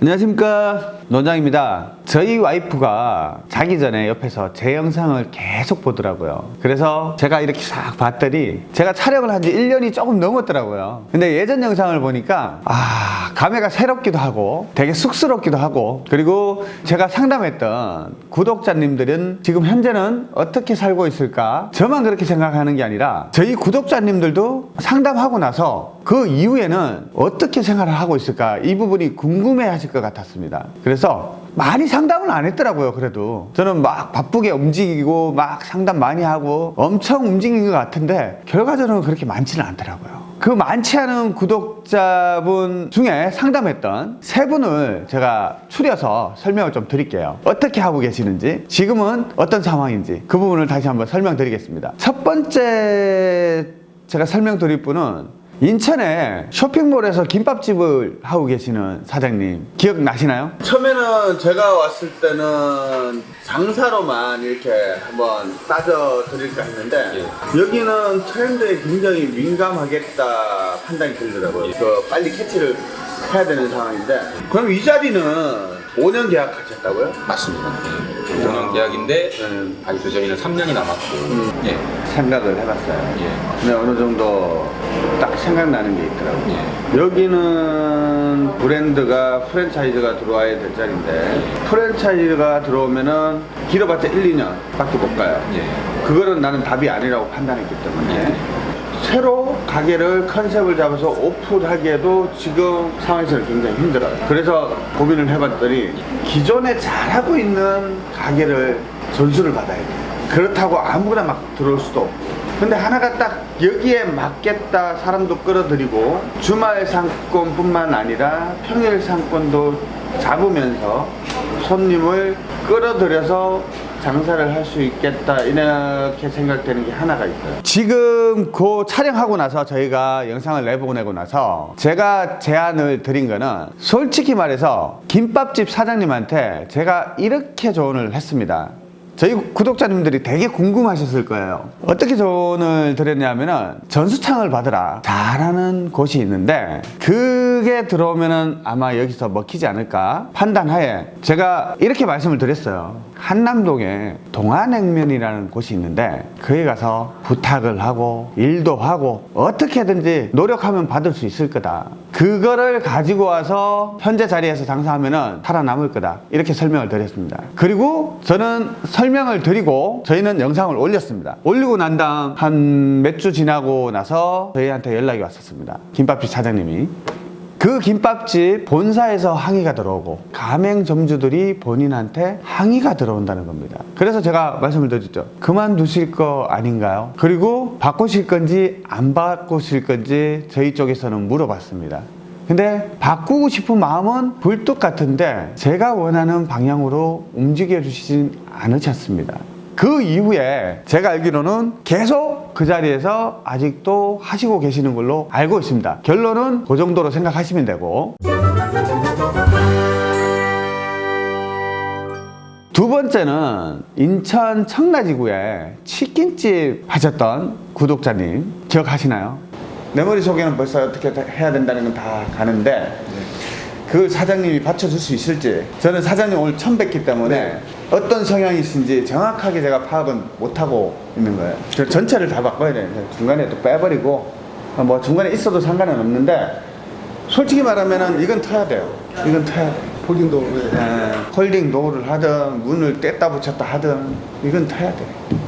안녕하십니까 논장입니다. 저희 와이프가 자기 전에 옆에서 제 영상을 계속 보더라고요. 그래서 제가 이렇게 싹 봤더니 제가 촬영을 한 지 1년이 조금 넘었더라고요. 근데 예전 영상을 보니까 아 감회가 새롭기도 하고 되게 쑥스럽기도 하고 그리고 제가 상담했던 구독자님들은 지금 현재는 어떻게 살고 있을까? 저만 그렇게 생각하는 게 아니라 저희 구독자님들도 상담하고 나서 그 이후에는 어떻게 생활을 하고 있을까? 이 부분이 궁금해 하실 것 같았습니다. 그래서 많이 상담을 안 했더라고요 그래도. 저는 막 바쁘게 움직이고 막 상담 많이 하고 엄청 움직인 것 같은데 결과적으로 그렇게 많지는 않더라고요. 그 많지 않은 구독자분 중에 상담했던 세 분을 제가 추려서 설명을 좀 드릴게요. 어떻게 하고 계시는지 지금은 어떤 상황인지 그 부분을 다시 한번 설명드리겠습니다. 첫 번째 제가 설명드릴 분은 인천에 쇼핑몰에서 김밥집을 하고 계시는 사장님 기억나시나요? 처음에는 제가 왔을 때는 장사로만 이렇게 한번 따져 드릴까 했는데 여기는 트렌드에 굉장히 민감하겠다 판단이 들더라고요 그 빨리 캐치를 해야 되는 상황인데 그럼 이 자리는 5년 계약하셨다고요? 맞습니다. 5년 계약인데 음. 아직 도 저희는 3년이 남았고 음. 예, 생각을 해봤어요 예, 근데 어느 정도 딱 생각나는 게 있더라고요 예. 여기는 브랜드가 프랜차이즈가 들어와야 될 자리인데 프랜차이즈가 들어오면은 길어봤자 1, 2년 밖에 못 가요 예. 그거는 나는 답이 아니라고 판단했기 때문에 예. 새로 가게를 컨셉을 잡아서 오픈하기에도 지금 상황에서는 굉장히 힘들어요. 그래서 고민을 해봤더니 기존에 잘하고 있는 가게를 전수를 받아야 돼요. 그렇다고 아무거나 막 들어올 수도 없고. 근데 하나가 딱 여기에 맞겠다 사람도 끌어들이고 주말 상권 뿐만 아니라 평일 상권도 잡으면서 손님을 끌어들여서 장사를 할 수 있겠다 이렇게 생각되는 게 하나가 있어요. 지금 그 촬영하고 나서 저희가 영상을 내보내고 나서 제가 제안을 드린 거는 솔직히 말해서 김밥집 사장님한테 제가 이렇게 조언을 했습니다 저희 구독자님들이 되게 궁금하셨을 거예요. 어떻게 조언을 드렸냐면 은 전수창을 받으라. 잘하는 곳이 있는데 그게 들어오면 은 아마 여기서 먹히지 않을까 판단하에 제가 이렇게 말씀을 드렸어요. 한남동에 동안냉면이라는 곳이 있는데 거기 가서 부탁을 하고 일도 하고 어떻게든지 노력하면 받을 수 있을 거다 그거를 가지고 와서 현재 자리에서 장사하면 은 살아남을 거다. 이렇게 설명을 드렸습니다. 그리고 저는 설명을 드리고 저희는 영상을 올렸습니다. 올리고 난 다음 한 몇 주 지나고 나서 저희한테 연락이 왔었습니다. 김밥집 사장님이 그 김밥집 본사에서 항의가 들어오고 가맹점주들이 본인한테 항의가 들어온다는 겁니다. 그래서 제가 말씀을 드렸죠. 그만두실 거 아닌가요? 그리고 바꾸실 건지 안 바꾸실 건지 저희 쪽에서는 물어봤습니다. 근데 바꾸고 싶은 마음은 불뚝 같은데 제가 원하는 방향으로 움직여 주시진 않으셨습니다 그 이후에 제가 알기로는 계속 그 자리에서 아직도 하시고 계시는 걸로 알고 있습니다 결론은 그 정도로 생각하시면 되고 두 번째는 인천 청라지구에 치킨집 하셨던 구독자님 기억하시나요? 내 머릿속에는 벌써 어떻게 해야 된다는 건 다 아는데 그 사장님이 받쳐줄 수 있을지. 저는 사장님 오늘 처음 뵙기 때문에 어떤 성향이신지 정확하게 제가 파악은 못하고 있는 거예요. 저 전체를 다 바꿔야 돼요. 중간에 또 빼버리고 어, 뭐 중간에 있어도 상관은 없는데 솔직히 말하면 이건 터야 돼요. 이건 터야 돼요. folding 도어 예, folding 도어를 하든 문을 뗐다 붙였다 하든 이건 터야 돼.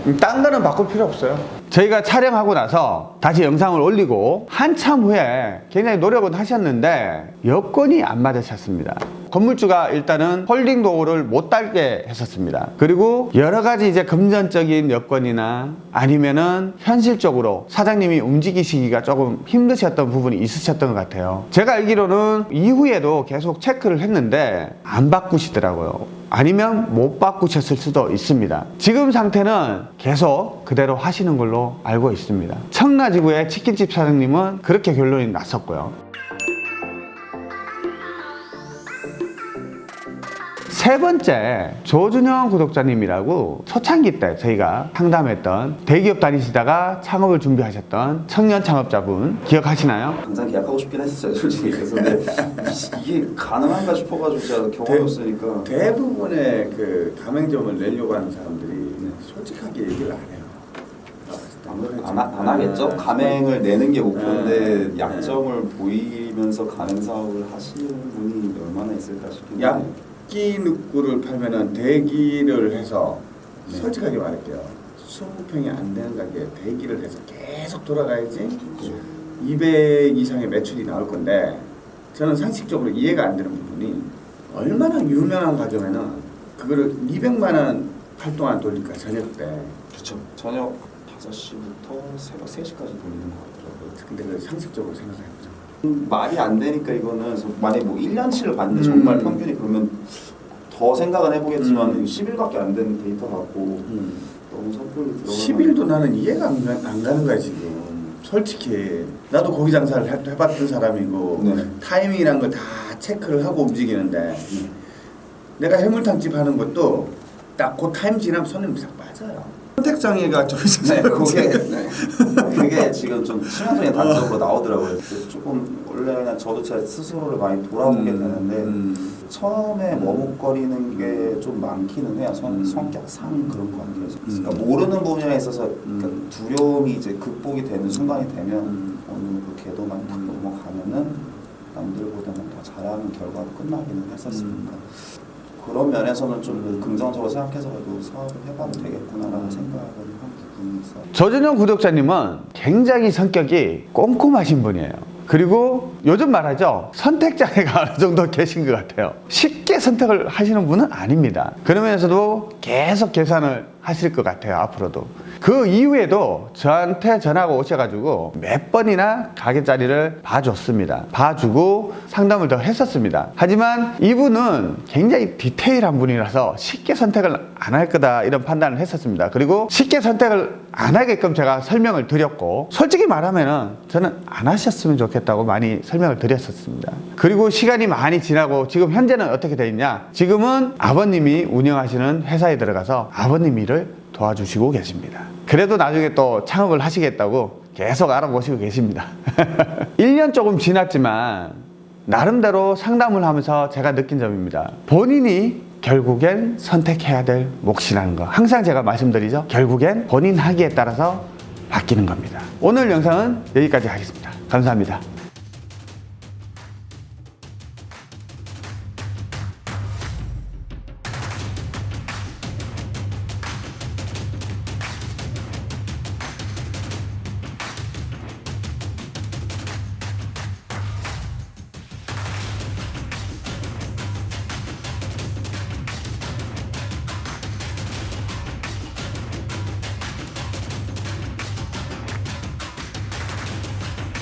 음, 딴 거는 바꿀 필요 없어요. 저희가 촬영하고 나서 다시 영상을 올리고 한참 후에 굉장히 노력은 하셨는데 여건이 안 맞으셨습니다. 건물주가 일단은 folding 도어를 못 달게 했었습니다. 그리고 여러 가지 이제 금전적인 여건이나 아니면은 현실적으로 사장님이 움직이시기가 조금 힘드셨던 부분이 있으셨던 것 같아요. 제가 알기로는 이후에도 계속 체크를 했는데 안 바꾸시더라고요. 아니면 못 바꾸셨을 수도 있습니다. 지금 상태는 계속 그대로 하시는 걸로 알고 있습니다. 청라지구의 치킨집 사장님은 그렇게 결론이 났었고요. 세 번째 조준영 구독자님이라고 초창기 때 저희가 상담했던 대기업 다니시다가 창업을 준비하셨던 청년 창업자분 기억하시나요? 당장 계약하고 싶긴 했었어요 솔직히 그래서 근데 이게 가능한가 싶어가지고 제가 경험이 없으니까 대부분의 그 가맹점을 내려고 하는 사람들이 솔직하게 얘기를 안 해요. 안, 하, 안 하겠죠? 가맹을 내는 게 목표인데 네. 약점을 보이면서 가맹 사업을 하시는 분이 얼마나 있을까 싶긴 해요 약기 늑구를 팔면은 대기를 해서 네. 솔직하게 말할게요. 20평이 안 되는 가게에 대기를 해서 계속 돌아가야지 200 이상의 매출이 나올 건데 저는 상식적으로 이해가 안 되는 부분이 얼마나 유명한 가게면은 그거를 200만 원 활동안 돌릴까 저녁 때 그렇죠 저녁 5시부터 새벽 3시까지 돌리는 것 같더라고요 근데 그 상식적으로 생각해보죠. 음, 말이 안 되니까 이거는 만약에 뭐 1년치를 봤는데 음. 정말 평균이 그러면 더 생각은 해보겠지만 음. 10일밖에 안 되는 데이터 갖고 너무 섣불리 들어가면 10일도 나는 이해가 안, 가- 안 가는 거야 지금 솔직히 나도 고기 장사를 해, 해봤던 사람이고 네. 타이밍이란 걸 다 체크를 하고 움직이는데 내가 해물탕집 하는 것도 딱 그 타임 지나면 손님 싹 빠져요 선택장애가 좀 있어서 네, 그게 네. 그게 지금 좀 치명적인 단적으로 나오더라고요. 조금 원래는 저도 제 스스로를 많이 돌아보게 되는데 음. 처음에 머뭇거리는 게 좀 많기는 해요. 성, 음. 성격상 그런 관계에서. 음. 그러니까 모르는 부분에 있어서 음. 그러니까 두려움이 이제 극복이 되는 순간이 되면 음. 어느 그 궤도만 탁 넘어가면은 남들보다는 더 잘하는 결과로 끝나기는 했었으니까. 음. 그런 면에서는 좀 긍정적으로 생각해서 그래도 사업을 해봐도 되겠구나라는 음. 생각을 한 부분 조준영 구독자님은 굉장히 성격이 꼼꼼하신 분이에요. 그리고 요즘 말하죠. 선택장애가 어느 정도 계신 것 같아요. 쉽게 선택을 하시는 분은 아닙니다. 그러면서도 계속 계산을 하실 것 같아요. 앞으로도. 그 이후에도 저한테 전화가 오셔가지고 몇 번이나 가게 자리를 봐줬습니다. 봐주고 상담을 더 했었습니다. 하지만 이분은 굉장히 디테일한 분이라서 쉽게 선택을 안 할 거다 이런 판단을 했었습니다. 그리고 쉽게 선택을 안 하게끔 제가 설명을 드렸고 솔직히 말하면 은 저는 안 하셨으면 좋겠다고 많이 설명을 드렸었습니다. 그리고 시간이 많이 지나고 지금 현재는 어떻게 돼 있냐? 지금은 아버님이 운영하시는 회사에 들어가서 아버님 일을 도와주시고 계십니다. 그래도 나중에 또 창업을 하시겠다고 계속 알아보시고 계십니다. 1년 조금 지났지만 나름대로 상담을 하면서 제가 느낀 점입니다. 본인이 결국엔 선택해야 될 몫이라는 거. 항상 제가 말씀드리죠. 결국엔 본인 하기에 따라서 바뀌는 겁니다. 오늘 영상은 여기까지 하겠습니다. 감사합니다.